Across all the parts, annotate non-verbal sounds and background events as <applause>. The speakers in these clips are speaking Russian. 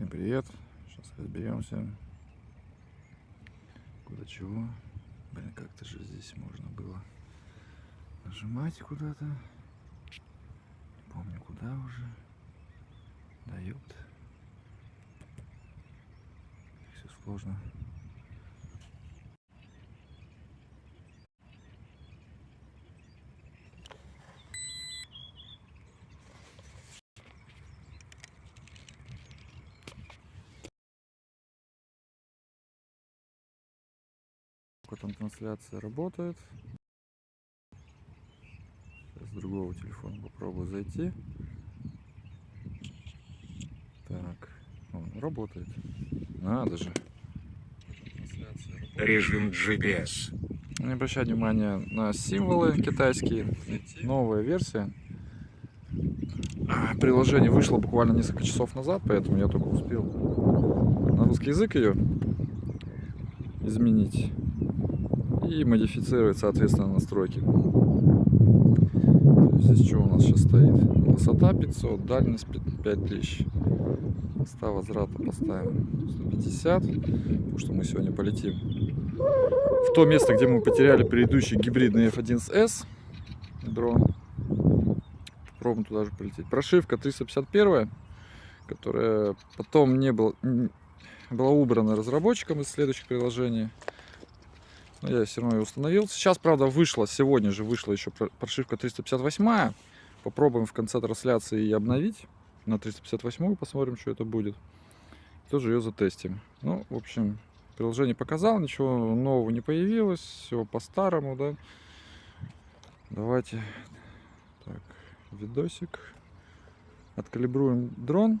Всем привет. Сейчас разберемся. Куда чего. Блин, как-то же здесь можно было нажимать куда-то. Не помню куда уже. Дает. Все сложно. Сколько там трансляция работает. Сейчас с другого телефона попробую зайти. Так, он работает. Надо же. Режим GPS. Не обращай внимания на символы китайские. Новая версия. А, Приложение вышло буквально несколько часов назад, поэтому я только успел на русский язык ее изменить и модифицировать, соответственно, настройки. Здесь что у нас сейчас стоит? Высота 500, дальность 5000. Места возврата поставим 150, потому что мы сегодня полетим в то место, где мы потеряли предыдущий гибридный F1S дрон. Попробуем туда же полететь. Прошивка 351, которая потом не был, была убрана разработчиком из следующих приложений. Но я все равно ее установил. Сейчас, правда, вышла, сегодня же вышла еще прошивка 358. Попробуем в конце трансляции ее обновить на 358, посмотрим, что это будет. Тоже ее затестим. Ну, в общем, приложение показал, ничего нового не появилось, все по-старому, да. Давайте, так, видосик. Откалибруем дрон.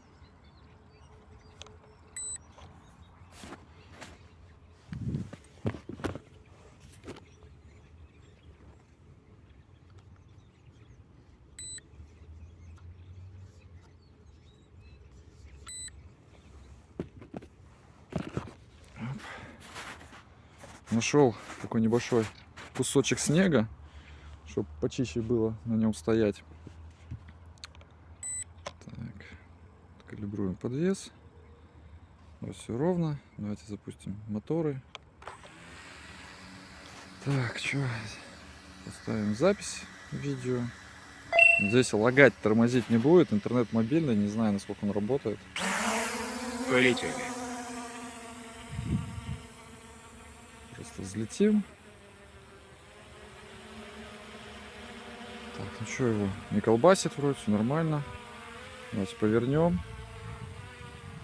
Нашел такой небольшой кусочек снега, чтобы почище было на нем стоять. Так, калибруем подвес. Вот все ровно. Давайте запустим моторы. Так, что? Поставим запись видео. Здесь лагать, тормозить не будет. Интернет мобильный, не знаю, насколько он работает. Полетели. Просто взлетим. Так, ну что его, не колбасит вроде, все нормально. Давайте повернем.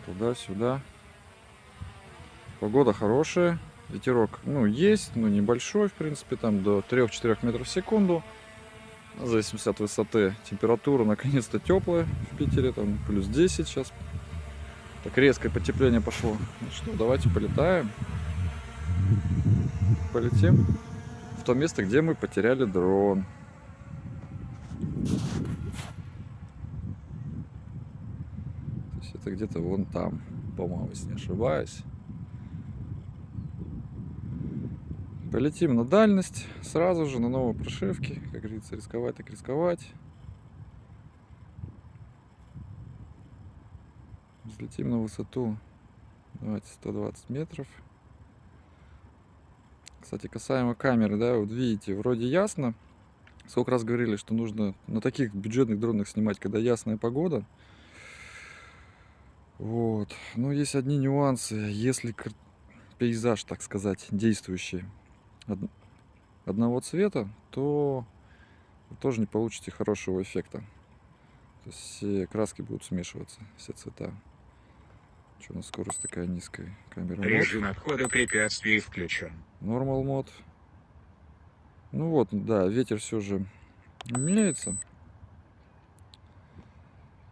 Туда-сюда. Погода хорошая. Ветерок, ну, есть, но небольшой, в принципе, там до 3-4 метров в секунду. В зависимости от высоты. Температура наконец-то теплая в Питере, там плюс 10 сейчас. Так резкое потепление пошло. Ну что, давайте полетаем полетим в то место, где мы потеряли дрон. То есть это где-то вон там, по-моему, если не ошибаюсь. Полетим на дальность, сразу же на новой прошивке. Как говорится, рисковать так рисковать. Взлетим на высоту, давайте 120 метров. Кстати, касаемо камеры, да, вот видите, вроде ясно. Сколько раз говорили, что нужно на таких бюджетных дронах снимать, когда ясная погода. Вот. Но есть одни нюансы. Если пейзаж, так сказать, действующий одного цвета, то вы тоже не получите хорошего эффекта. То есть все краски будут смешиваться, все цвета. Что у нас скорость такая низкая? Камера Режим мод. обхода препятствий включен. Нормал мод. Ну вот, да, ветер все же меняется.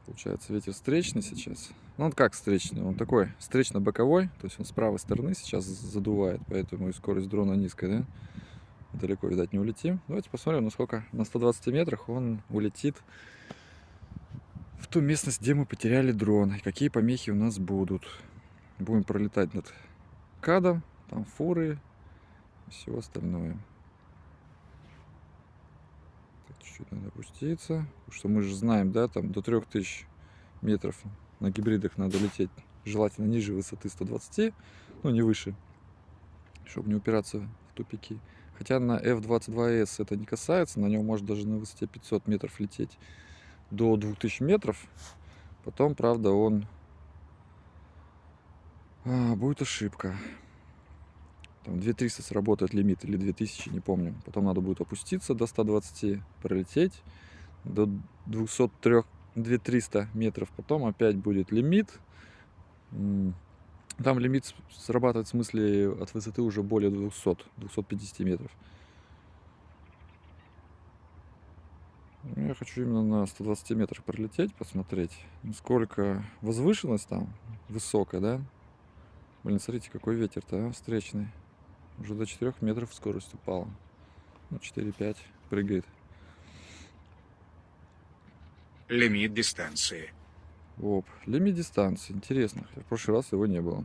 Получается, ветер встречный сейчас. Ну, он как встречный? Он такой встречно-боковой, то есть он с правой стороны сейчас задувает, поэтому и скорость дрона низкая, да? Далеко, видать, не улетим. Давайте посмотрим, насколько на 120 метрах он улетит в ту местность, где мы потеряли дрон. И какие помехи у нас будут. Будем пролетать над кадом, там фуры и все остальное. Чуть-чуть надо опуститься. Потому что мы же знаем, да, там до 3000 метров на гибридах надо лететь желательно ниже высоты 120, ну не выше, чтобы не упираться в тупики. Хотя на F-22S это не касается, на нем может даже на высоте 500 метров лететь до 2000 метров. Потом, правда, он а, будет ошибка. Там 2300 сработает лимит или 2000, не помню. Потом надо будет опуститься до 120, пролететь до 203, 2300 метров. Потом опять будет лимит. Там лимит срабатывает в смысле от высоты уже более 200, 250 метров. Я хочу именно на 120 метрах пролететь, посмотреть, насколько возвышенность там высокая, да? Блин, смотрите, какой ветер-то, а, встречный. Уже до 4 метров скорость упала. Ну, 4-5 прыгает. Лимит дистанции. Оп, лимит дистанции. Интересно. В прошлый раз его не было.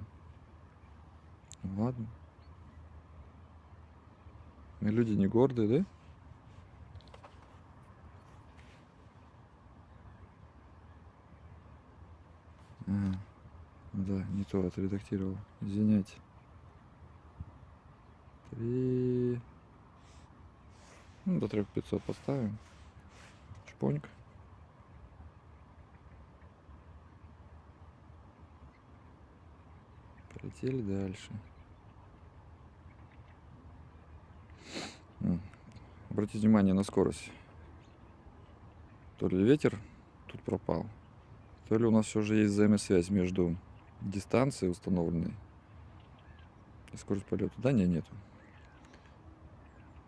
Ладно. Мы люди не гордые, да? А, да, не то отредактировал. Извиняйте. Три. Ну, до 3500 поставим. Чпонька. Полетели дальше. Обратите внимание на скорость. То ли ветер тут пропал, то ли у нас все же есть взаимосвязь между дистанцией установленной и скорость полета. Да, не, нету.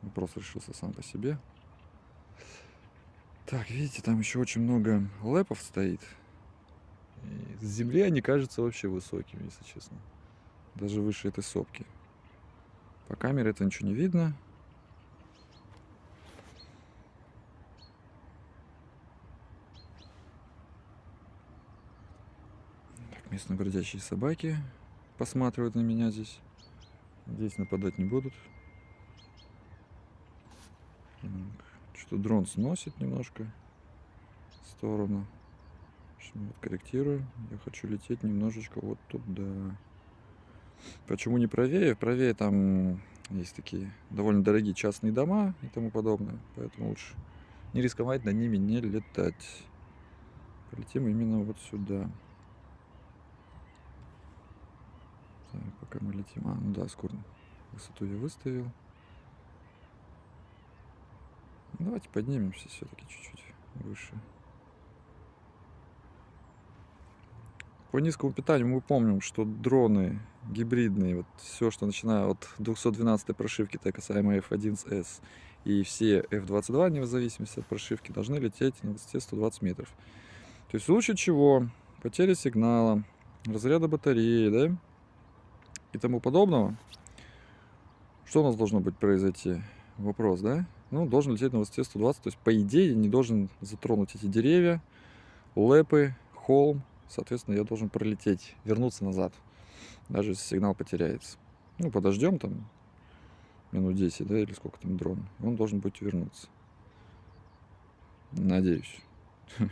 Вопрос решился сам по себе. Так, видите, там еще очень много лэпов стоит. И с земли они кажутся вообще высокими, если честно. Даже выше этой сопки. По камере это ничего не видно. Местные бродячие собаки посматривают на меня здесь. Здесь нападать не будут. Что дрон сносит немножко в сторону. Вот корректирую. Я хочу лететь немножечко вот туда. Почему не правее? Правее там есть такие довольно дорогие частные дома и тому подобное. Поэтому лучше не рисковать над ними не летать. Полетим именно вот сюда. Так, пока мы летим. А, ну да, скоро высоту я выставил. Давайте поднимемся все-таки чуть-чуть выше. По низкому питанию мы помним, что дроны гибридные, вот все, что начиная от 212 прошивки, так касаемо F11S, и все F22, не в зависимости от прошивки, должны лететь на высоте 120 метров. То есть в случае чего, потери сигнала, разряда батареи, да, и тому подобного, что у нас должно быть произойти? Вопрос, да? Ну, должен лететь на высоте 120, то есть, по идее, не должен затронуть эти деревья, лэпы, холм, соответственно, я должен пролететь, вернуться назад, даже если сигнал потеряется. Ну, подождем там минут 10, да, или сколько там дрон, он должен будет вернуться. Надеюсь. <laughs>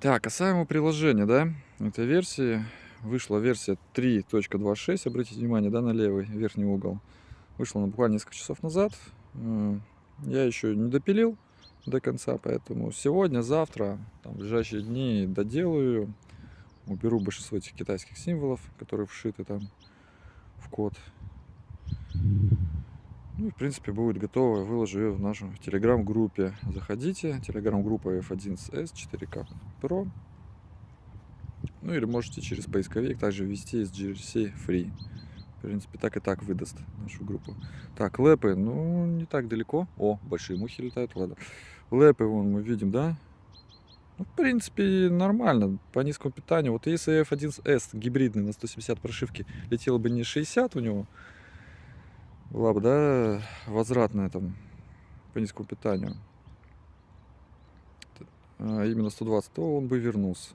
Так, касаемо приложения, да, этой версии, вышла версия 3.26, обратите внимание, да, на левый верхний угол. Вышла она буквально несколько часов назад. Я еще не допилил до конца, поэтому сегодня, завтра, там, в ближайшие дни доделаю, уберу большинство этих китайских символов, которые вшиты там в код. Ну и, в принципе, будет готово. Выложу ее в нашу телеграм-группе. Заходите. Телеграм-группа F11S 4K Pro. Ну или можете через поисковик также ввести из GRC Free. В принципе, так и так выдаст нашу группу. Так, лэпы, ну, не так далеко. О, большие мухи летают, ладно. Лэпы, вон, мы видим, да? Ну, в принципе, нормально, по низкому питанию. Вот если F1S гибридный на 170 прошивки летел бы не 60 у него, была бы, да, возвратная там по низкому питанию, а именно 120, то он бы вернулся.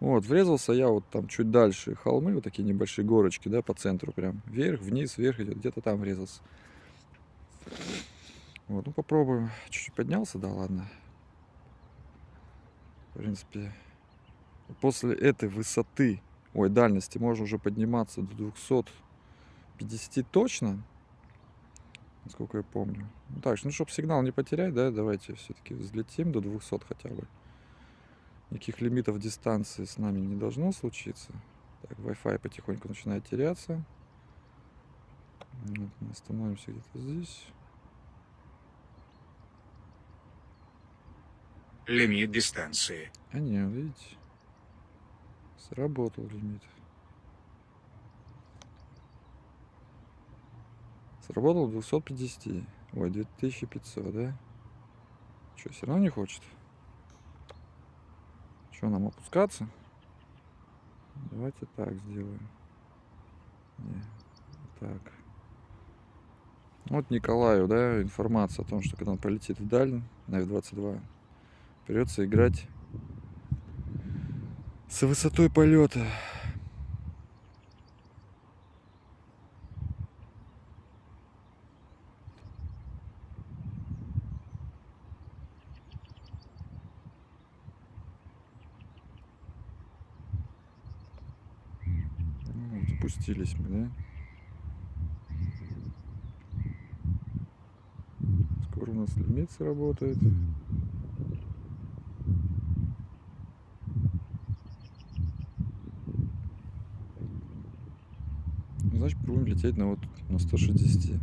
Вот, врезался я вот там чуть дальше, холмы, вот такие небольшие горочки, да, по центру прям. Вверх, вниз, вверх идет, где-то там врезался. Вот, ну попробуем. Чуть-чуть поднялся, да, ладно. В принципе, после этой высоты, ой, дальности можно уже подниматься до 250 точно, насколько я помню. Ну, так, ну, чтобы сигнал не потерять, да, давайте все-таки взлетим до 200 хотя бы. Никаких лимитов дистанции с нами не должно случиться. Так, Wi-Fi потихоньку начинает теряться. Вот, мы остановимся где-то здесь. Лимит дистанции. А не, видите, сработал лимит. Сработал 250. Ой, 2500, да? Что, все равно не хочет? Что, нам опускаться? Давайте так сделаем. Не, так. Вот Николаю, да, информация о том, что когда он полетит вдаль на F-22, придется играть с высотой полета. Ну, вот спустились мы, да? Скоро у нас лимит сработает. Ну, Значит, будем лететь на вот на 160.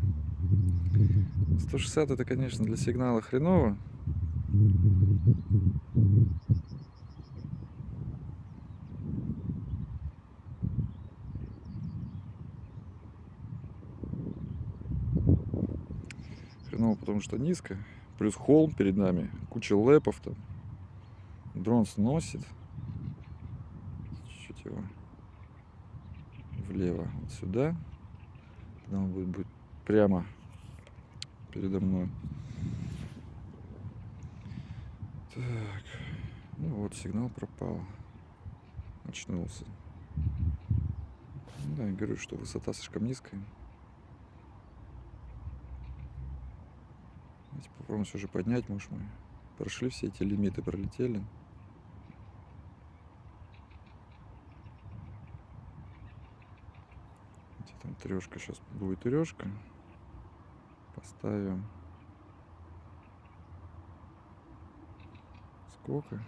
160 это, конечно, для сигнала хреново. Хреново, потому что низко. Плюс холм перед нами, куча лэпов там. Дрон сносит. Чуть его влево, вот сюда. Тогда он будет, будет прямо передо мной. Так, ну вот сигнал пропал, очнулся. Ну Да, я говорю, что высота слишком низкая. Давайте попробуем все же поднять, может мы прошли все эти лимиты, пролетели. Где там трешка, сейчас будет трешка. Поставим. Сколько?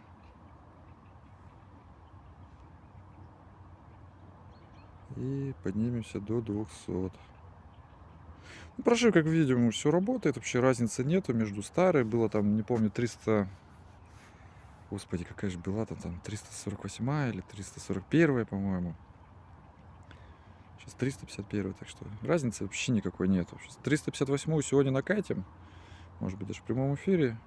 И поднимемся до 200. Ну, прошивка, как видим, все работает. Вообще разницы нету между старой. Было там, не помню, 300... Господи, какая же была-то там 348 или 341, по-моему. Сейчас 351, так что разницы вообще никакой нету. Сейчас 358 сегодня накатим. Может быть, даже в прямом эфире.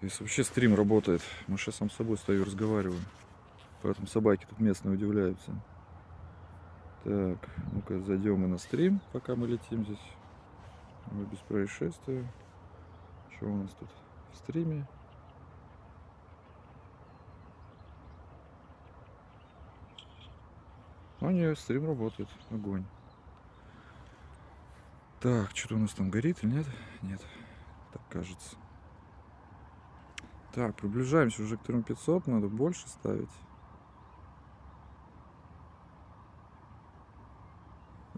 Если вообще стрим работает. Мы сейчас сам с собой стою и разговариваю. Поэтому собаки тут местные удивляются. Так, ну-ка зайдем мы на стрим, пока мы летим здесь. Мы без происшествия. Что у нас тут в стриме? А нет, стрим работает. Огонь. Так, что-то у нас там горит или нет? Нет, так кажется. Так, приближаемся уже к 3500, надо больше ставить.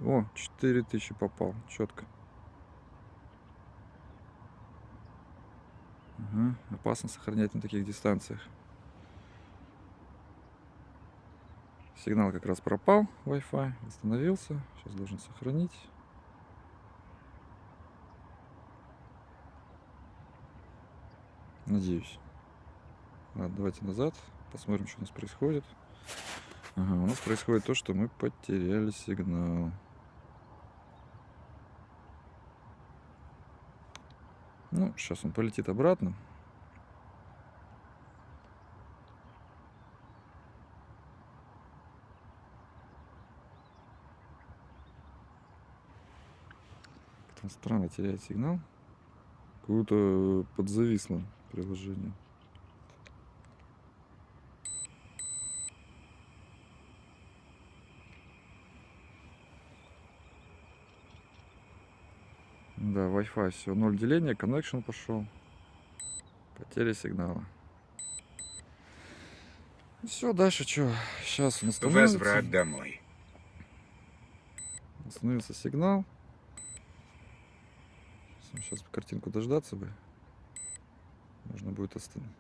О, 4000 попал, четко. Ага, опасно сохранять на таких дистанциях. Сигнал как раз пропал, Wi-Fi, остановился. Сейчас должен сохранить. Надеюсь. Ладно, давайте назад, посмотрим, что у нас происходит. Ага, у нас происходит то, что мы потеряли сигнал. Ну, сейчас он полетит обратно. Странно теряет сигнал. Какое-то подзависло приложение. Да, Wi-Fi все, ноль деления, connection пошел. Потеря сигнала. Все, дальше что? Сейчас он остановится. Возврат домой. Остановился сигнал. Сейчас картинку дождаться бы. Можно будет остановить.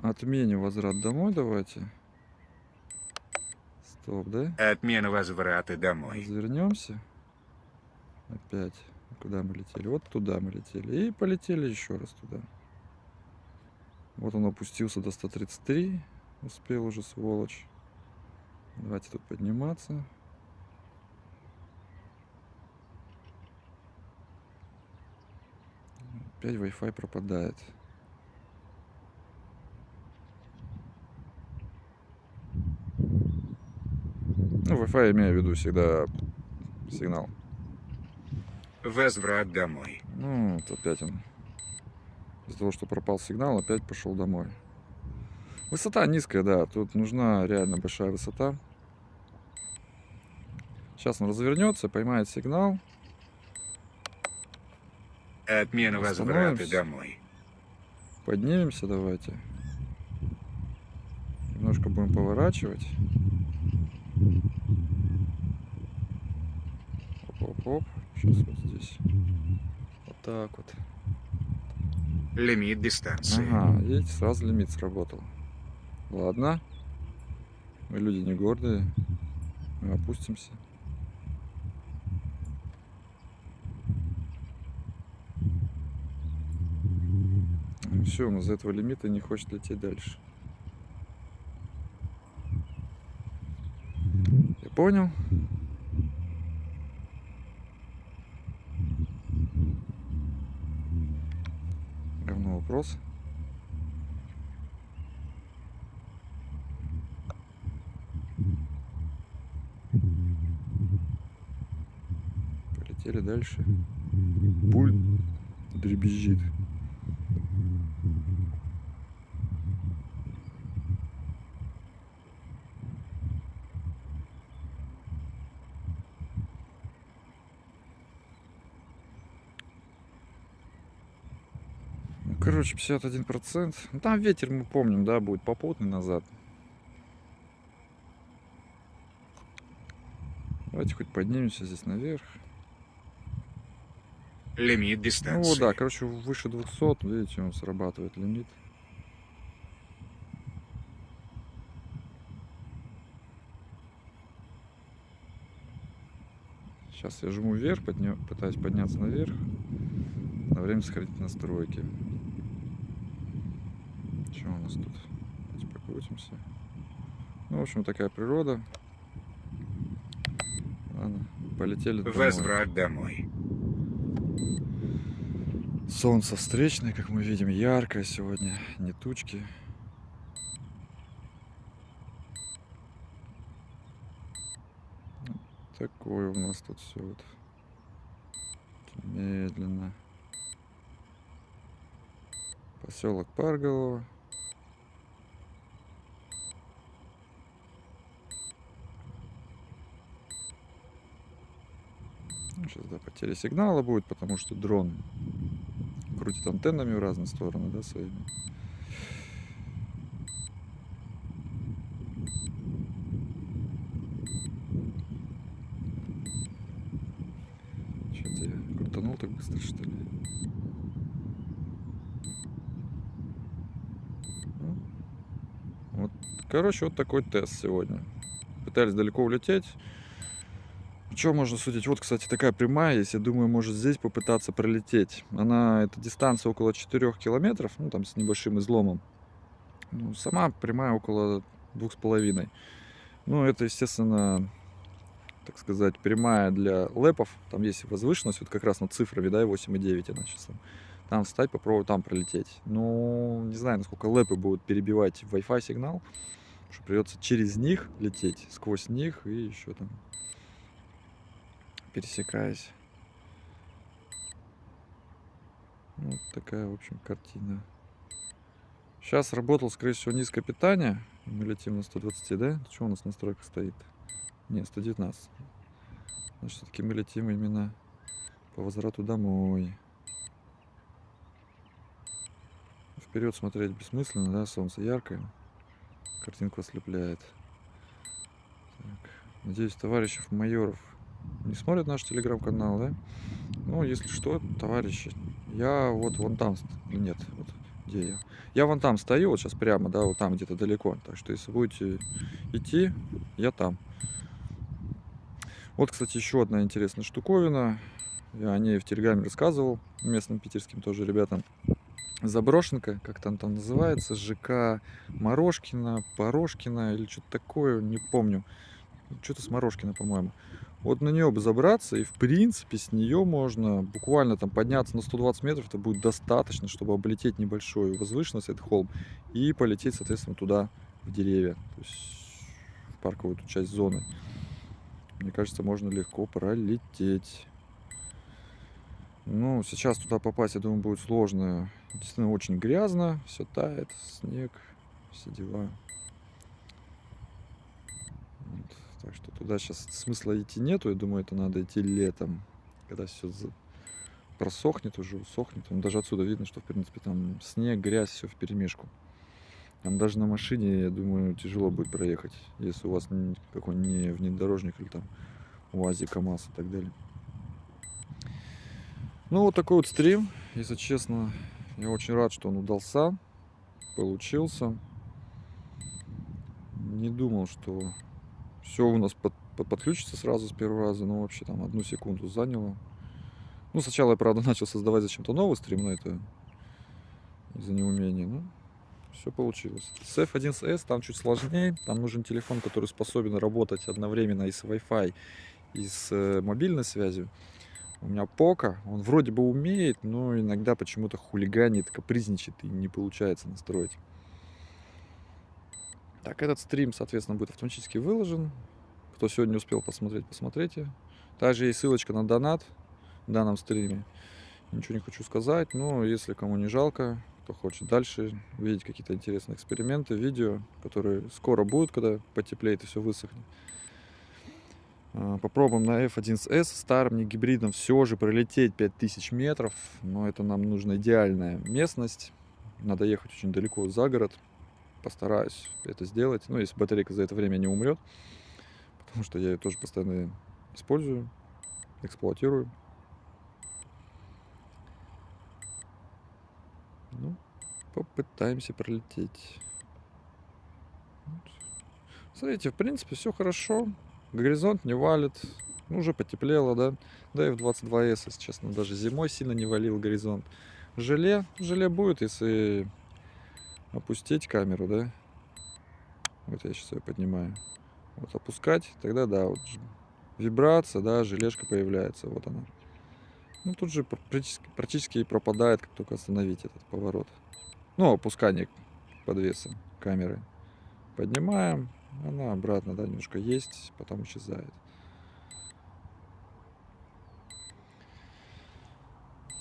Отменим возврат домой давайте. Стоп, да? Отмена возврата домой. Развернемся. Опять. Куда мы летели? Вот туда мы летели. И полетели еще раз туда. Вот он опустился до 133. Успел уже, сволочь. Давайте тут подниматься. Опять Wi-Fi пропадает. Ну, Wi-Fi имею в виду всегда сигнал. Возврат домой. Ну, вот опять он. Из-за того, что пропал сигнал, опять пошел домой. Высота низкая, да. Тут нужна реально большая высота. Сейчас он развернется, поймает сигнал. Отмена возврата домой. Поднимемся давайте. Немножко будем поворачивать. Оп-оп-оп. Сейчас вот здесь. Вот так вот. Лимит дистанции. Ага, видите, сразу лимит сработал. Ладно. Мы люди не гордые. Мы опустимся. Все, он из этого лимита не хочет лететь дальше. Я понял. Равно вопрос. Полетели дальше. Пульт дребезжит. Ну, короче, 51%. Ну, там ветер, мы помним, да, будет попутный назад. Давайте хоть поднимемся здесь наверх. Лимит Ну дистанции. вот, да, короче, выше 200, видите, он срабатывает лимит. Сейчас я жму вверх, подня- пытаюсь подняться наверх. На время сохранить настройки. Что у нас тут? Давайте покрутимся. Ну, в общем, такая природа. Ладно, полетели домой. Возврат домой. Солнце встречное, как мы видим, яркое сегодня, не тучки. Вот Такое у нас тут все вот медленно. Поселок Парголово. сейчас, да, потеря сигнала будет, потому что дрон крутит антеннами в разные стороны, да, своими. Что-то я крутанул так быстро, что ли? Ну, Вот, короче, вот такой тест сегодня. Пытались далеко улететь. Что можно судить? Вот, кстати, такая прямая есть. Я думаю, может здесь попытаться пролететь. Она, эта дистанция около 4 километров, ну, там с небольшим изломом. Ну, сама прямая около двух с половиной. Ну, это, естественно, так сказать, прямая для лэпов. Там есть возвышенность, вот как раз над цифрами, да, 8,9 она сейчас там. Там встать, попробовать там пролететь. Ну, не знаю, насколько лэпы будут перебивать Wi-Fi сигнал. Что придется через них лететь, сквозь них и еще там пересекаясь. Вот такая, в общем, картина. Сейчас работал, скорее всего, низкое питание. Мы летим на 120, да? Что у нас настройка стоит? Не, 119. Значит, все-таки мы летим именно по возврату домой. Вперед смотреть бессмысленно, да? Солнце яркое. Картинку ослепляет. Так. Надеюсь, товарищев майоров не смотрят наш телеграм-канал, да? Ну, если что, товарищи, я вот вон там, нет, вот где я? Я вон там стою, вот сейчас прямо, да, вот там где-то далеко. Так что, если будете идти, я там. Вот, кстати, еще одна интересная штуковина. Я о ней в Телеграме рассказывал местным питерским тоже ребятам. Заброшенка, как там там называется, ЖК Морошкина, Порошкина или что-то такое, не помню. Что-то с Морошкина, по-моему. Вот на нее бы забраться, и в принципе с нее можно буквально там подняться на 120 метров, это будет достаточно, чтобы облететь небольшую возвышенность, этот холм, и полететь, соответственно, туда, в деревья, то есть в парковую эту часть зоны. Мне кажется, можно легко пролететь. Ну, сейчас туда попасть, я думаю, будет сложно. Действительно, очень грязно, все тает, снег, все дела. Вот. Так что туда сейчас смысла идти нету. Я думаю, это надо идти летом, когда все просохнет уже, усохнет. Там даже отсюда видно, что, в принципе, там снег, грязь, все в перемешку. Там даже на машине, я думаю, тяжело будет проехать, если у вас н- какой не внедорожник или там УАЗик, КАМАЗ и так далее. Ну, вот такой вот стрим. Если честно, я очень рад, что он удался, получился. Не думал, что все у нас под- под- подключится сразу с первого раза, но вообще там одну секунду заняло. Ну, сначала я, правда, <laughs> начал создавать зачем-то новый стрим, но это из-за неумения. Ну, все получилось. С F1S там чуть сложнее. Там нужен телефон, который способен работать одновременно и с Wi-Fi, и с э, мобильной связью. У меня Пока, он вроде бы умеет, но иногда почему-то хулиганит, капризничает и не получается настроить. Так, этот стрим, соответственно, будет автоматически выложен. Кто сегодня успел посмотреть, посмотрите. Также есть ссылочка на донат в данном стриме. Ничего не хочу сказать, но если кому не жалко, кто хочет дальше видеть какие-то интересные эксперименты, видео, которые скоро будут, когда потеплеет и все высохнет. А, Попробуем на F1S старым не гибридом все же пролететь 5000 метров, но это нам нужна идеальная местность. Надо ехать очень далеко за город. Постараюсь это сделать. Ну, если батарейка за это время не умрет, потому что я ее тоже постоянно использую, эксплуатирую. Ну, попытаемся пролететь. Смотрите, в принципе, все хорошо. Горизонт не валит. Ну, уже потеплело, да. Да и в 22S, если честно, даже зимой сильно не валил горизонт. Желе, желе будет, если опустить камеру, да. Вот я сейчас ее поднимаю. Вот опускать, тогда да, вот вибрация, да, желешка появляется, вот она. Ну, тут же пр- практически, практически и пропадает, как только остановить этот поворот. Ну, опускание подвеса камеры. Поднимаем, она обратно, да, немножко есть, потом исчезает.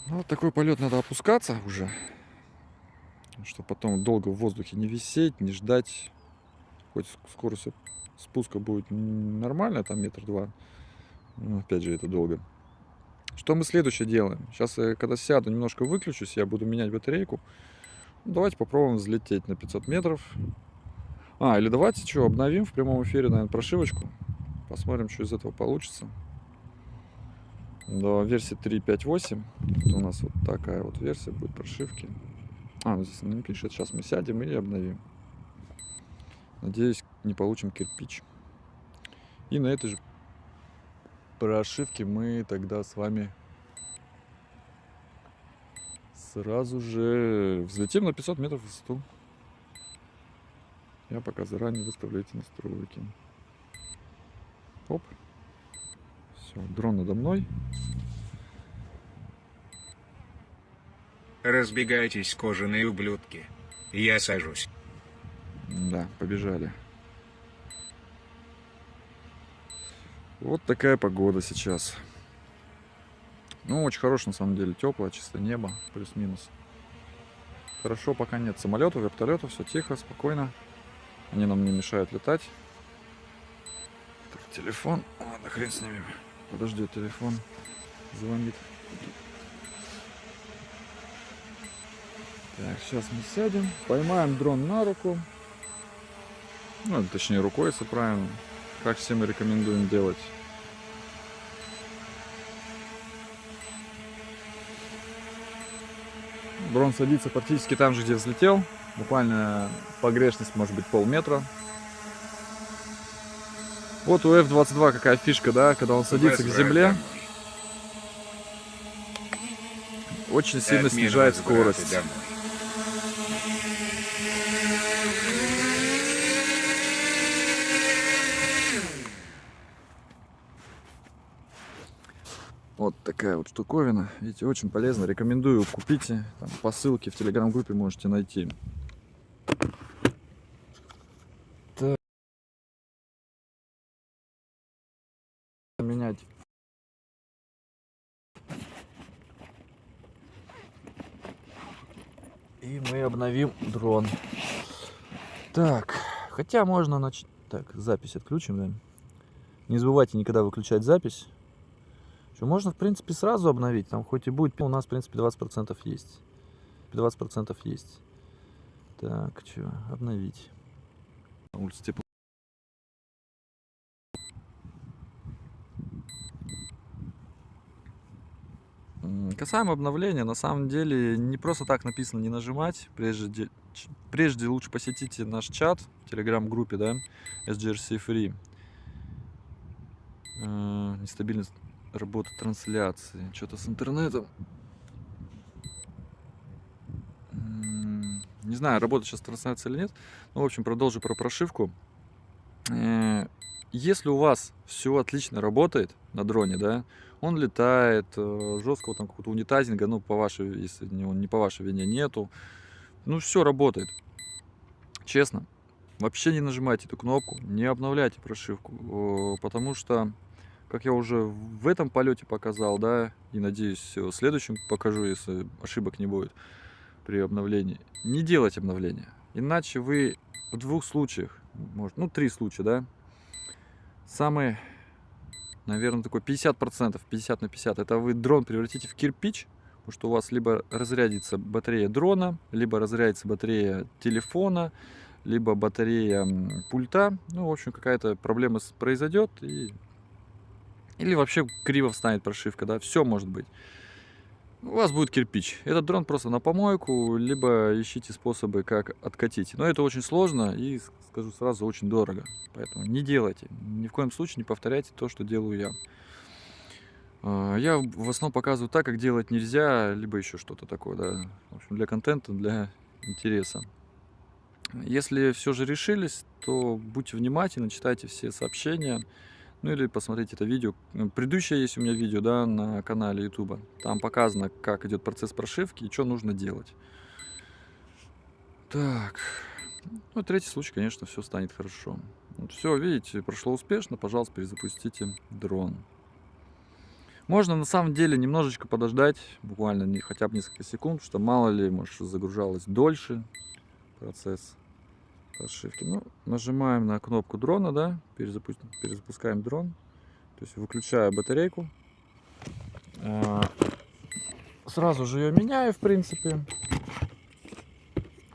Ну, Вот такой полет надо опускаться уже, чтобы потом долго в воздухе не висеть, не ждать. Хоть ск- скорость спуска будет нормальная, там метр два. Но опять же, это долго. Что мы следующее делаем? Сейчас, я, когда сяду, немножко выключусь, я буду менять батарейку. Давайте попробуем взлететь на 500 метров. А, или давайте что, обновим в прямом эфире, наверное, прошивочку. Посмотрим, что из этого получится. До версии 3.5.8. Это у нас вот такая вот версия будет прошивки. А, ну здесь не пишет. Сейчас мы сядем и обновим. Надеюсь, не получим кирпич. И на этой же прошивке мы тогда с вами сразу же взлетим на 500 метров в высоту. Я пока заранее выставлю эти настройки. Оп. Все, дрон надо мной. Разбегайтесь, кожаные ублюдки. Я сажусь. Да, побежали. Вот такая погода сейчас. Ну, очень хорошо, на самом деле, теплое, чистое небо, плюс-минус. Хорошо, пока нет самолетов, вертолетов, все тихо, спокойно. Они нам не мешают летать. Так, телефон. Ладно, хрен с ними. Подожди, телефон звонит. Так, сейчас мы сядем, поймаем дрон на руку. Ну, точнее, рукой, если правильно. Как всем и рекомендуем делать. Дрон садится практически там же, где взлетел. Буквально погрешность может быть полметра. Вот у F-22 какая фишка, да, когда он садится к земле, очень сильно снижает скорость. Вот такая вот штуковина. Видите, очень полезно. Рекомендую, купите. Там, по ссылке в телеграм-группе можете найти. Так. Менять. И мы обновим дрон. Так, хотя можно начать... Так, запись отключим, да? Не забывайте никогда выключать запись. Что можно, в принципе, сразу обновить. Там хоть и будет, у нас, в принципе, 20% есть. 20% есть. Так, что, обновить. На улице тепло. Касаемо обновления, на самом деле не просто так написано не нажимать. Прежде, прежде лучше посетите наш чат в телеграм-группе, да, SGRC Free. Э, нестабильность работа трансляции. Что-то с интернетом. Не знаю, работает сейчас трансляция или нет. Ну, в общем, продолжу про прошивку. Э, если у вас все отлично работает на дроне, да, он летает, э, жесткого там какого-то унитазинга, ну, по вашей, если он не по вашей вине нету, ну, все работает. Честно, вообще не нажимайте эту кнопку, не обновляйте прошивку, потому что как я уже в этом полете показал, да, и надеюсь, в следующем покажу, если ошибок не будет при обновлении. Не делать обновления. Иначе вы в двух случаях, может, ну, три случая, да, самый, наверное, такой 50%, 50 на 50, это вы дрон превратите в кирпич, потому что у вас либо разрядится батарея дрона, либо разрядится батарея телефона, либо батарея пульта. Ну, в общем, какая-то проблема произойдет, и или вообще криво встанет прошивка, да, все может быть. У вас будет кирпич. Этот дрон просто на помойку, либо ищите способы, как откатить. Но это очень сложно и, скажу сразу, очень дорого. Поэтому не делайте. Ни в коем случае не повторяйте то, что делаю я. А, я в основном показываю так, как делать нельзя, либо еще что-то такое, да. В общем, для контента, для интереса. Если все же решились, то будьте внимательны, читайте все сообщения. Ну или посмотрите это видео. Предыдущее есть у меня видео да, на канале YouTube. Там показано, как идет процесс прошивки и что нужно делать. Так. Ну, третий случай, конечно, все станет хорошо. Вот все, видите, прошло успешно. Пожалуйста, перезапустите дрон. Можно на самом деле немножечко подождать, буквально не, хотя бы несколько секунд, что мало ли, может, загружалось дольше процесс прошивки. Ну, нажимаем на кнопку дрона, да, перезапу... перезапускаем дрон. То есть выключаю батарейку. А, сразу же ее меняю, в принципе.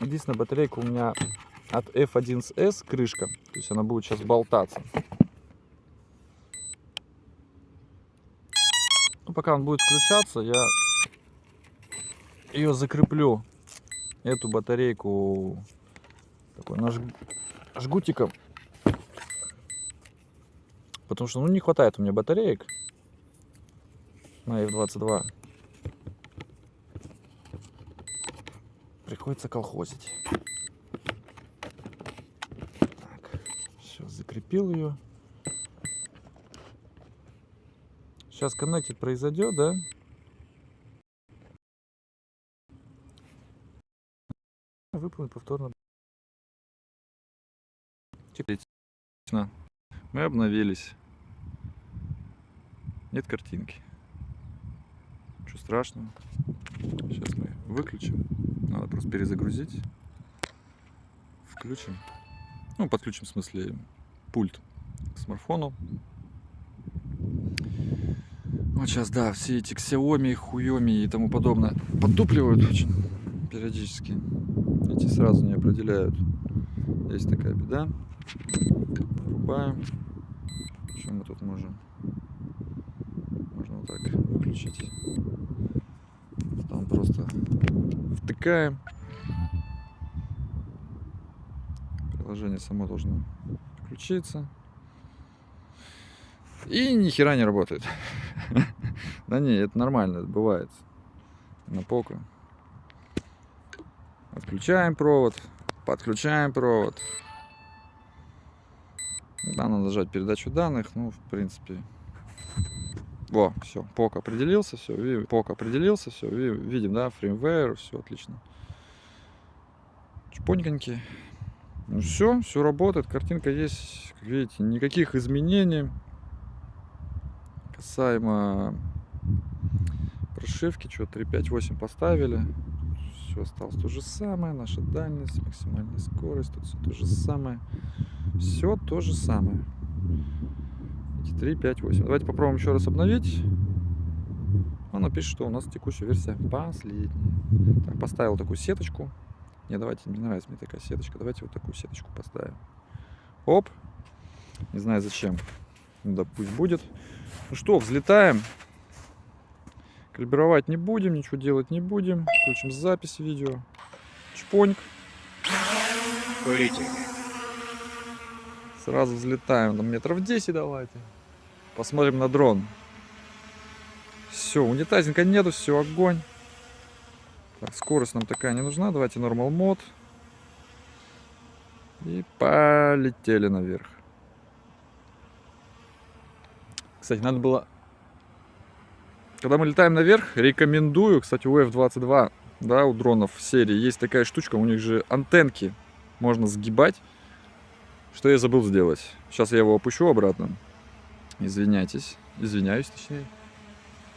Единственная батарейка у меня от F1S крышка. То есть она будет сейчас болтаться. Ну, пока он будет включаться, я ее закреплю, эту батарейку такой наж... жгутиком. Потому что ну, не хватает у меня батареек на F22. Приходится колхозить. Так, все, закрепил ее. Сейчас коннектит произойдет, да? Выполнить повторно Отлично. Мы обновились. Нет картинки. Ничего страшного. Сейчас мы выключим. Надо просто перезагрузить. Включим. Ну, подключим, в смысле, пульт к смартфону. Вот сейчас, да, все эти Xiaomi, Хуйоми и тому подобное подтупливают очень периодически. Эти сразу не определяют Есть такая беда. Врубаем. Что мы тут можем? Можно вот так выключить. Там просто втыкаем. Приложение само должно включиться. И ни хера не работает. <laughs> Да не, это нормально, это бывает. На поку. Отключаем провод, подключаем провод. Надо нажать передачу данных, ну, в принципе. Во, все, пок определился, все, пок определился, все, видим, да, фреймвейр, все отлично. Чпоньконьки. Ну все, все работает, картинка есть, как видите, никаких изменений. Касаемо прошивки, что 3.5.8 поставили. Все осталось то же самое, наша дальность, максимальная скорость, тут все то же самое. Все то же самое. 3, 5, 8. Давайте попробуем еще раз обновить. Он пишет, что у нас текущая версия последняя. Так, поставил такую сеточку. Не, давайте, не нравится мне такая сеточка. Давайте вот такую сеточку поставим. Оп. Не знаю зачем. Ну да пусть будет. Ну что, взлетаем. Калибровать не будем, ничего делать не будем. Включим запись видео. Чпоньк. Полетели. Сразу взлетаем. Там метров 10 давайте. Посмотрим на дрон. Все, унитазинка нету, все, огонь. Так, скорость нам такая не нужна. Давайте нормал мод. И полетели наверх. Кстати, надо было... Когда мы летаем наверх, рекомендую, кстати, у F-22, да, у дронов серии есть такая штучка, у них же антенки можно сгибать. Что я забыл сделать. Сейчас я его опущу обратно. Извиняйтесь. Извиняюсь, точнее.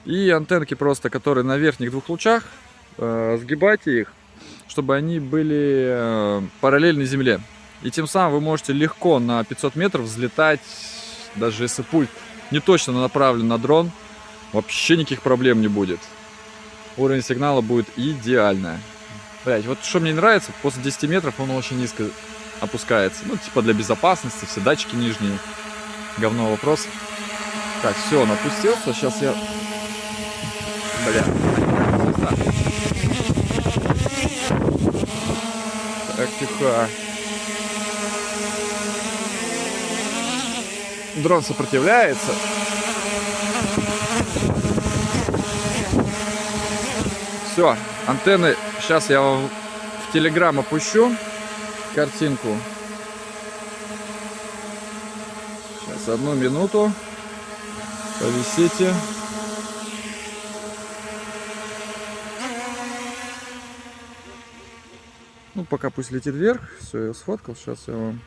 И антенки просто, которые на верхних двух лучах, э, сгибайте их, чтобы они были э, параллельны земле. И тем самым вы можете легко на 500 метров взлетать, даже если пульт не точно направлен на дрон, вообще никаких проблем не будет. Уровень сигнала будет идеальный. Блять, вот что мне нравится, после 10 метров он очень низко опускается. Ну, типа для безопасности, все датчики нижние. Говно вопрос. Так, все, он опустился. Сейчас я... Бля. Так, тихо. Дрон сопротивляется. Все, антенны. Сейчас я в Телеграм опущу картинку. Сейчас одну минуту. Повисите. Ну, пока пусть летит вверх. Все, я сфоткал. Сейчас я вам...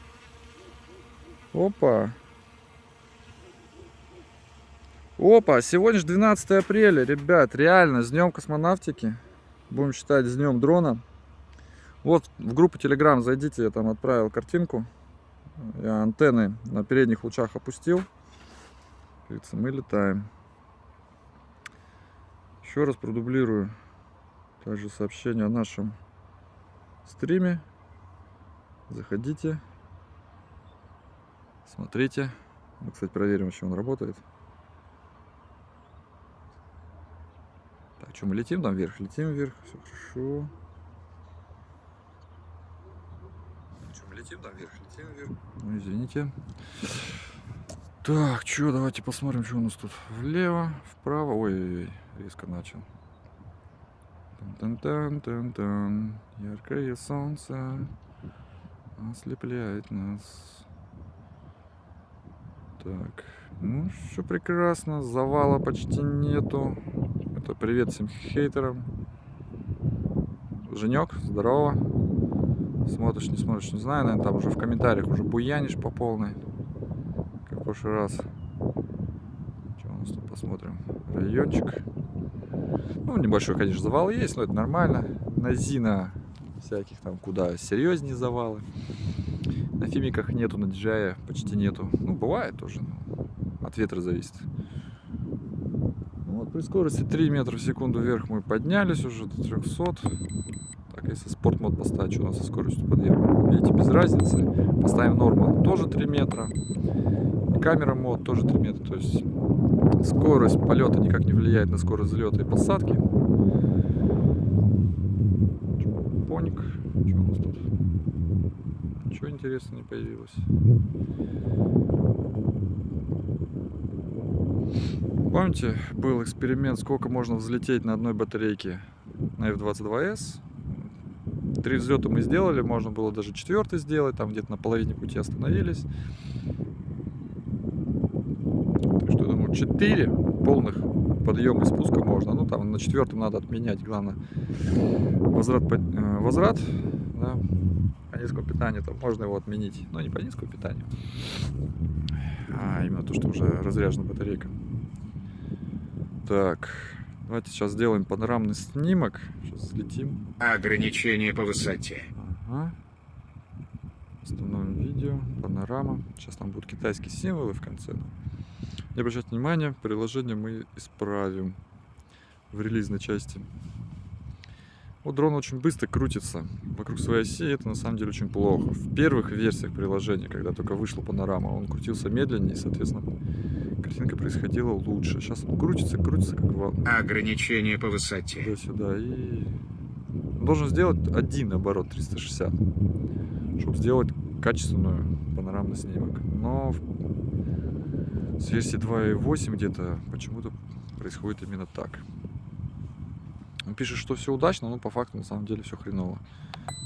Опа. Опа, сегодня же 12 апреля, ребят, реально, с днем космонавтики. Будем считать с днем дрона. Вот в группу Telegram зайдите, я там отправил картинку. Я антенны на передних лучах опустил. Мы летаем. Еще раз продублирую также сообщение о нашем стриме. Заходите, смотрите. Мы, кстати, проверим, еще он работает. Так, что, мы летим там вверх? Летим вверх, все хорошо. Что, мы летим там вверх? Летим вверх. Ну, извините. Так, что, давайте посмотрим, что у нас тут. Влево, вправо. Ой, резко начал. Тан-тан-тан-тан. Яркое солнце ослепляет нас. Так, ну, все прекрасно. Завала почти нету. Это привет всем хейтерам. Женек, здорово. Смотришь, не смотришь, не знаю. Наверное, там уже в комментариях уже буянишь по полной в прошлый раз. Что у нас тут посмотрим? Райончик. Ну, небольшой, конечно, завал есть, но это нормально. На Зина всяких там куда серьезнее завалы. На фимиках нету, на DJI почти нету. Ну, бывает тоже. От ветра зависит. Ну, вот при скорости 3 метра в секунду вверх мы поднялись уже до 300. Если спорт мод поставить, что у нас со скоростью подъема? Видите, без разницы. Поставим нормал, тоже 3 метра. Камера мод тоже 3 метра. То есть скорость полета никак не влияет на скорость взлета и посадки. Поник. Что у нас тут? Ничего интересного не появилось. Помните, был эксперимент, сколько можно взлететь на одной батарейке на F-22S? Три взлета мы сделали, можно было даже четвертый сделать, там где-то на половине пути остановились. Так что, думаю, четыре полных подъема и спуска можно. Ну, там на четвертом надо отменять, главное, возврат, э, возврат да, по низкому питанию, там можно его отменить. Но не по низкому питанию, а именно то, что уже разряжена батарейка. Так, давайте сейчас сделаем панорамный снимок. Сейчас взлетим. Ограничение по высоте. Ага. Установим видео, панорама. Сейчас там будут китайские символы в конце. Не обращайте внимания, приложение мы исправим в релизной части. Вот дрон очень быстро крутится вокруг своей оси, это на самом деле очень плохо. В первых версиях приложения, когда только вышла панорама, он крутился медленнее, и, соответственно, картинка происходила лучше. Сейчас он крутится, крутится как вал. Ограничение по высоте. Туда-сюда. И должен сделать один оборот 360, чтобы сделать качественную панорамный снимок. Но с версии 2.8 где-то почему-то происходит именно так. Он пишет, что все удачно, но по факту на самом деле все хреново.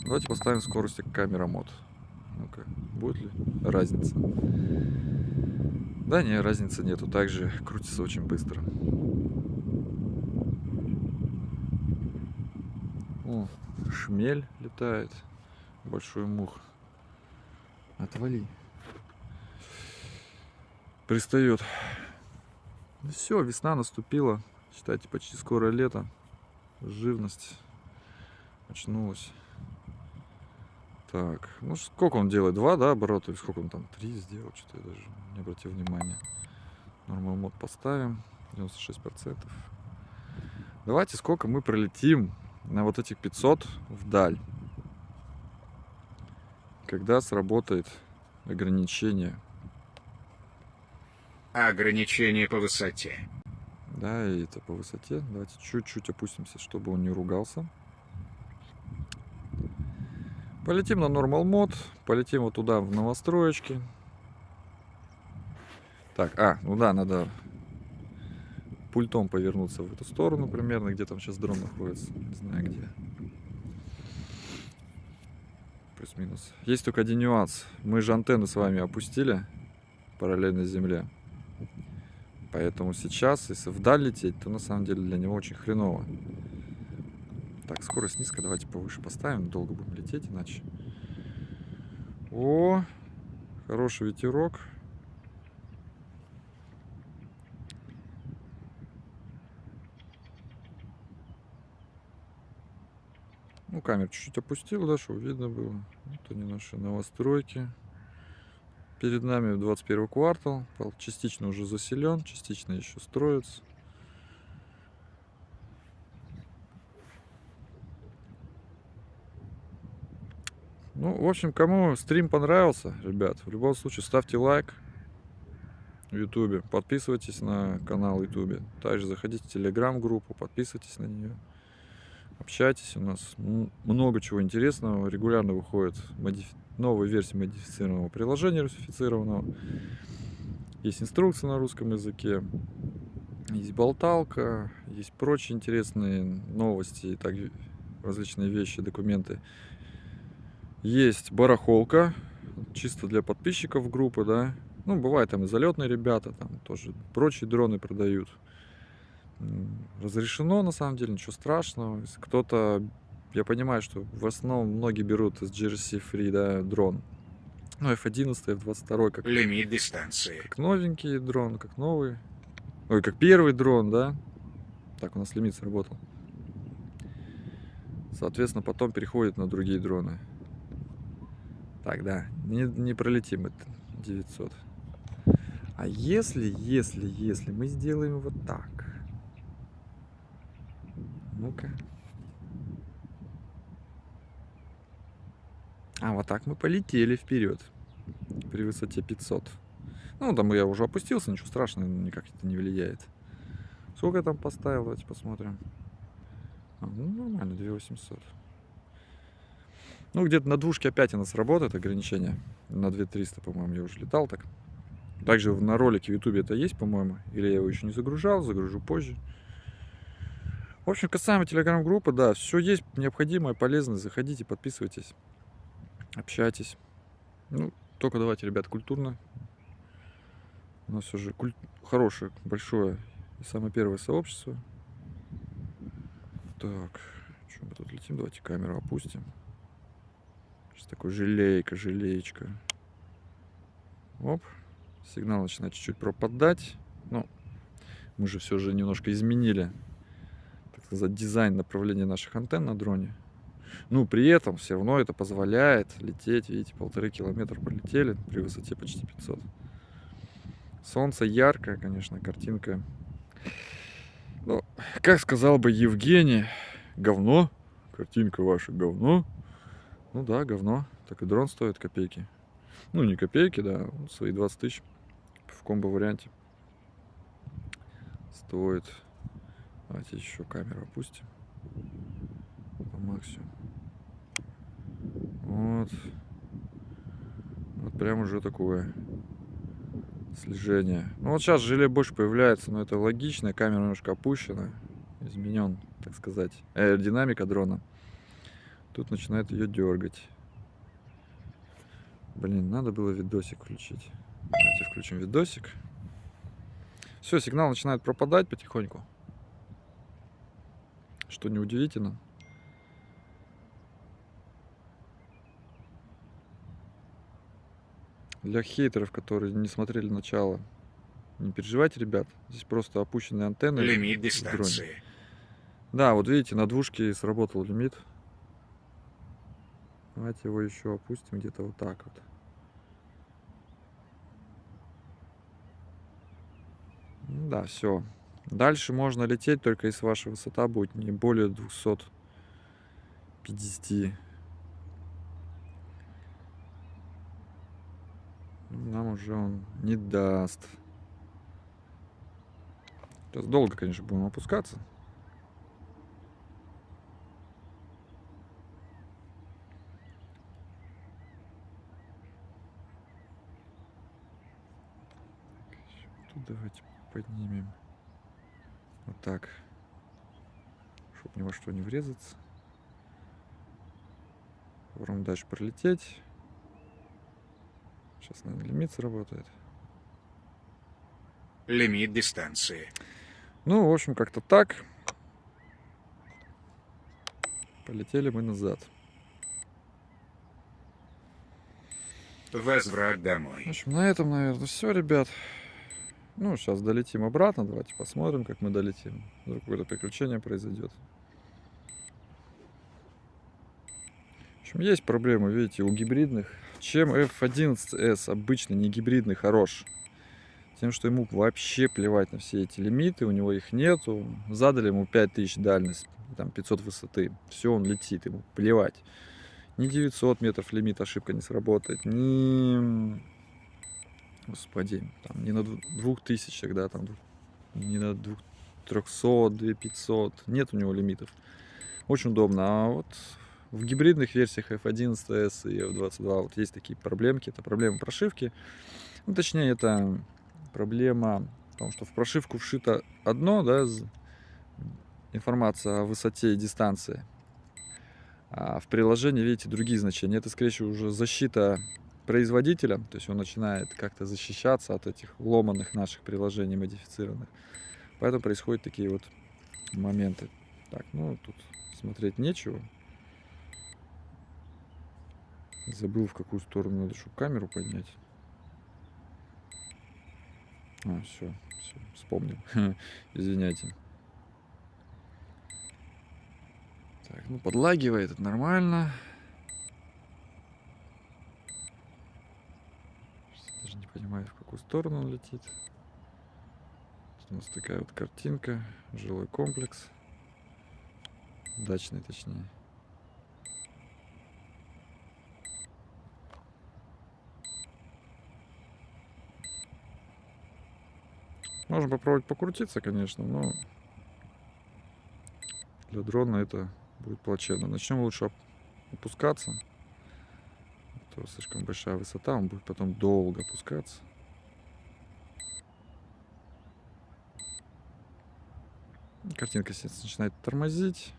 Давайте поставим скорости камера мод. Ну-ка, будет ли разница? Да, не, разницы нету. Также крутится очень быстро. О, шмель летает. Большой мух. Отвали. Пристает. Ну все, весна наступила. Считайте, почти скоро лето. Живность очнулась. Так, ну сколько он делает? Два, да, оборота? Или сколько он там? Три сделал? Что-то я даже не обратил внимания. Нормал мод поставим. 96%. Давайте сколько мы пролетим на вот этих 500 вдаль. Когда сработает ограничение. Ограничение по высоте. Да, и это по высоте. Давайте чуть-чуть опустимся, чтобы он не ругался. Полетим на нормал мод, полетим вот туда в новостроечки. Так, а, ну да, надо пультом повернуться в эту сторону примерно, где там сейчас дрон находится, не знаю где. Плюс-минус. Есть только один нюанс. Мы же антенны с вами опустили параллельно земле. Поэтому сейчас, если вдаль лететь, то на самом деле для него очень хреново. Так, скорость низкая, давайте повыше поставим, долго будем лететь, иначе. О, хороший ветерок. Ну, камеру чуть-чуть опустил, да, чтобы видно было. Вот они наши новостройки. Перед нами 21 квартал. Частично уже заселен, частично еще строится. Ну, в общем, кому стрим понравился, ребят, в любом случае ставьте лайк в ютубе, подписывайтесь на канал ютубе, также заходите в телеграм-группу, подписывайтесь на нее, общайтесь, у нас много чего интересного, регулярно выходит модифи... новая версия модифицированного приложения русифицированного, есть инструкция на русском языке, есть болталка, есть прочие интересные новости и так различные вещи, документы есть барахолка, чисто для подписчиков группы, да. Ну, бывает там и залетные ребята, там тоже прочие дроны продают. Разрешено, на самом деле, ничего страшного. Если кто-то, я понимаю, что в основном многие берут из GRC Free, да, дрон. Ну, F11, F22, как... Лимит дистанции. Как новенький дрон, как новый. Ой, как первый дрон, да. Так, у нас лимит сработал. Соответственно, потом переходит на другие дроны. Так, да, не, не пролетим это 900. А если, если, если мы сделаем вот так. Ну-ка. А вот так мы полетели вперед при высоте 500. Ну, там я уже опустился, ничего страшного, никак это не влияет. Сколько я там поставил, давайте посмотрим. А, ну, нормально, 2800. Ну, где-то на двушке опять у нас работает ограничение. На 2300, по-моему, я уже летал так. Также на ролике в ютубе это есть, по-моему. Или я его еще не загружал, загружу позже. В общем, касаемо телеграм-группы, да, все есть необходимое, полезное. Заходите, подписывайтесь, общайтесь. Ну, только давайте, ребят, культурно. У нас уже куль... хорошее, большое и самое первое сообщество. Так, что мы тут летим? Давайте камеру опустим. Сейчас такой желейка, желеечка. Оп. Сигнал начинает чуть-чуть пропадать. Ну, мы же все же немножко изменили, так сказать, дизайн направления наших антенн на дроне. Ну, при этом все равно это позволяет лететь, видите, полторы километра полетели при высоте почти 500. Солнце яркое, конечно, картинка. Ну, как сказал бы Евгений, говно, картинка ваша говно. Ну да, говно. Так и дрон стоит копейки. Ну, не копейки, да, свои 20 тысяч в комбо-варианте. Стоит. Давайте еще камеру опустим. По максимуму. Вот. Вот прям уже такое слежение. Ну вот сейчас желе больше появляется, но это логично. Камера немножко опущена. Изменен, так сказать, аэродинамика дрона. Тут начинает ее дергать. Блин, надо было видосик включить. Давайте включим видосик. Все, сигнал начинает пропадать потихоньку. Что неудивительно. Для хейтеров, которые не смотрели начало, не переживайте, ребят. Здесь просто опущенные антенны. Лимит дистанции. Да, вот видите, на двушке сработал лимит. Давайте его еще опустим где-то вот так вот. Да, все. Дальше можно лететь, только если ваша высота будет не более 250. Нам уже он не даст. Сейчас долго, конечно, будем опускаться. Тут давайте поднимем. Вот так. Чтобы ни во что не врезаться. Попробуем дальше пролететь. Сейчас, наверное, лимит сработает. Лимит дистанции. Ну, в общем, как-то так. Полетели мы назад. Возврат В домой. общем, на этом, наверное, все, ребят. Ну, сейчас долетим обратно. Давайте посмотрим, как мы долетим. Вдруг какое-то приключение произойдет. В общем, есть проблемы, видите, у гибридных. Чем F11S обычно не гибридный хорош? Тем, что ему вообще плевать на все эти лимиты, у него их нету. Задали ему 5000 дальность, там 500 высоты. Все, он летит, ему плевать. Ни 900 метров лимит ошибка не сработает, ни... Господи, там, не на дву- двух тысячах, да, там, не на двух 300, 2500. Нет у него лимитов. Очень удобно. А вот в гибридных версиях F11S и F22 вот есть такие проблемки. Это проблема прошивки. Ну, точнее, это проблема в том, что в прошивку вшито одно, да, информация о высоте и дистанции. А в приложении, видите, другие значения. Это, скорее всего, уже защита производителя. То есть он начинает как-то защищаться от этих ломаных наших приложений модифицированных. Поэтому происходят такие вот моменты. Так, ну тут смотреть нечего. Забыл, в какую сторону надо, чтобы камеру поднять. А, все, все, вспомнил. <laughs> Извиняйте. Так, ну подлагивает, это нормально. понимаю, в какую сторону он летит. Тут у нас такая вот картинка, жилой комплекс, дачный точнее. Можно попробовать покрутиться, конечно, но для дрона это будет плачевно. Начнем лучше опускаться. А то слишком большая высота, он будет потом долго опускаться. Картинка сейчас начинает тормозить.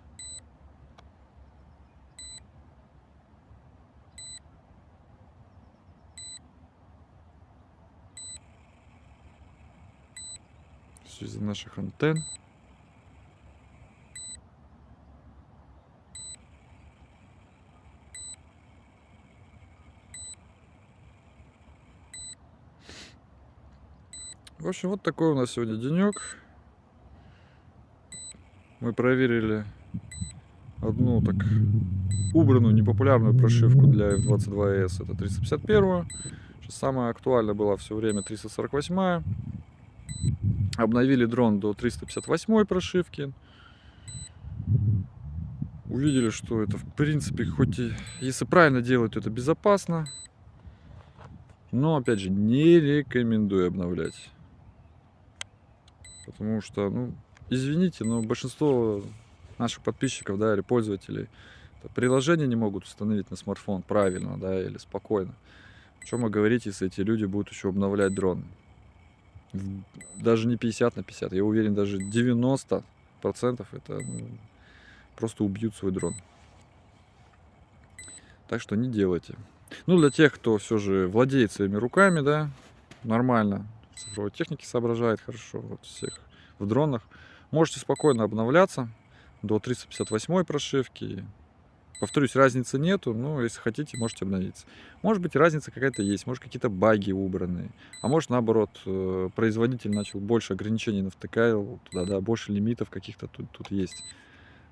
Все из-за наших антенн. В общем, вот такой у нас сегодня денек. Мы проверили одну так убранную непопулярную прошивку для F22S. Это 351. Сейчас самая актуальная была все время 348. Обновили дрон до 358 прошивки. Увидели, что это в принципе, хоть и если правильно делать, то это безопасно. Но опять же, не рекомендую обновлять. Потому что, ну, извините, но большинство наших подписчиков, да, или пользователей приложение не могут установить на смартфон правильно, да, или спокойно. Чем вы говорите, если эти люди будут еще обновлять дрон? Даже не 50 на 50, я уверен, даже 90 процентов это ну, просто убьют свой дрон. Так что не делайте. Ну, для тех, кто все же владеет своими руками, да, нормально, цифровой технике соображает хорошо, вот всех в дронах, можете спокойно обновляться до 358 прошивки. Повторюсь, разницы нету, но если хотите, можете обновиться. Может быть, разница какая-то есть, может, какие-то баги убраны. А может, наоборот, э, производитель начал больше ограничений навтыкал туда, да, больше лимитов каких-то тут, тут есть,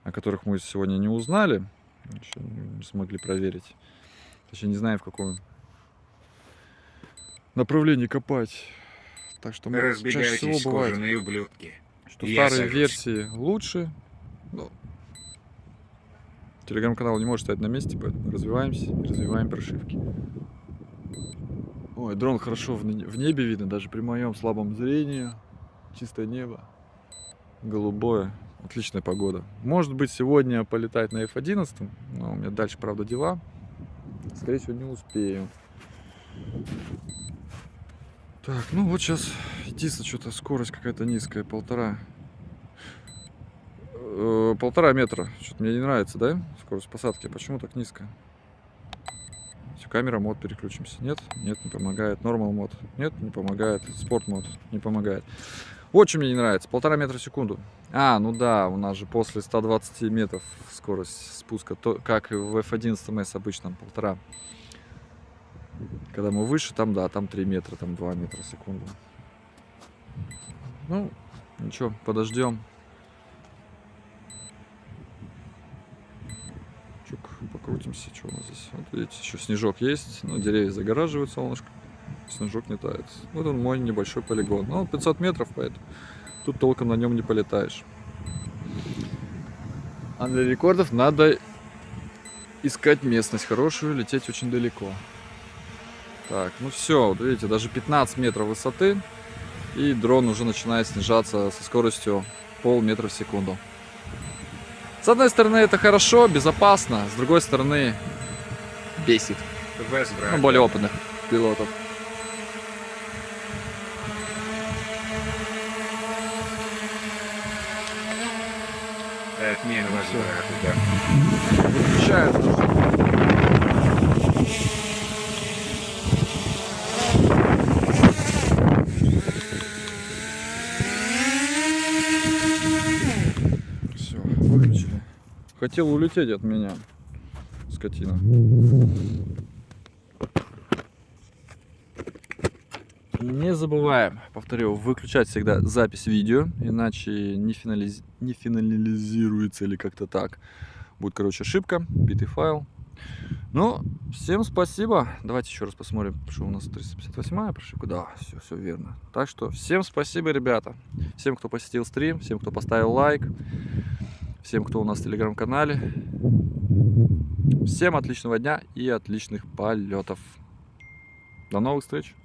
о которых мы сегодня не узнали, еще не смогли проверить. Точнее, не знаем, в каком направлении копать. Так что мы чаще всего бывает, ублюдки. что Я старые сажусь. версии лучше. но Телеграм-канал не может стоять на месте, поэтому развиваемся и развиваем прошивки. Ой, дрон хорошо в небе видно, даже при моем слабом зрении. Чистое небо, голубое, отличная погода. Может быть, сегодня полетать на F11, но у меня дальше, правда, дела. Скорее всего, не успею. Так, ну вот сейчас единственное, что-то скорость какая-то низкая, полтора. Э, полтора метра. Что-то мне не нравится, да? Скорость посадки. Почему так низкая? Всё, камера мод переключимся. Нет? Нет, не помогает. Нормал мод. Нет, не помогает. Спорт мод. Не помогает. Что мне не нравится. Полтора метра в секунду. А, ну да, у нас же после 120 метров скорость спуска, то, как и в F11S обычно, полтора. Когда мы выше, там, да, там 3 метра, там 2 метра в секунду. Ну, ничего, подождем. Чук, покрутимся, что у нас здесь. Вот видите, еще снежок есть, но деревья загораживают солнышко. Снежок не тает. Вот он мой небольшой полигон. Ну, 500 метров, поэтому тут толком на нем не полетаешь. А для рекордов надо искать местность хорошую, лететь очень далеко. Так, ну все, вот видите, даже 15 метров высоты, и дрон уже начинает снижаться со скоростью полметра в секунду. С одной стороны это хорошо, безопасно, с другой стороны бесит. Ну, более опытных пилотов. Отмена возврата, да. Выключается. Все, выключили. Хотел улететь от меня, скотина. Не забываем, повторю, выключать всегда запись видео, иначе не, финализ- не финализируется или как-то так. Будет, короче, ошибка, битый файл. Ну, всем спасибо. Давайте еще раз посмотрим, что у нас 358 прошивка. Да, все, все верно. Так что всем спасибо, ребята. Всем, кто посетил стрим, всем, кто поставил лайк, всем, кто у нас в телеграм-канале. Всем отличного дня и отличных полетов. До новых встреч.